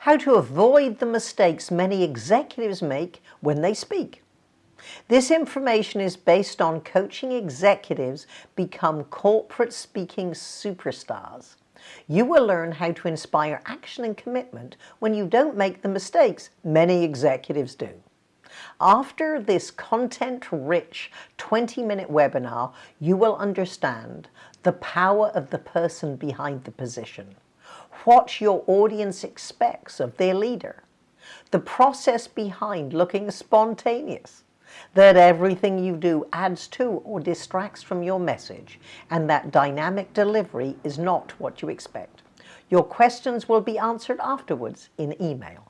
how to avoid the mistakes many executives make when they speak. This information is based on coaching executives become corporate speaking superstars. You will learn how to inspire action and commitment when you don't make the mistakes many executives do. After this content-rich 20-minute webinar, you will understand the power of the person behind the position, what your audience expects of their leader, the process behind looking spontaneous, that everything you do adds to or distracts from your message, and that dynamic delivery is not what you expect. Your questions will be answered afterwards in email.